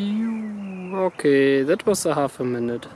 Okay, that was a half a minute.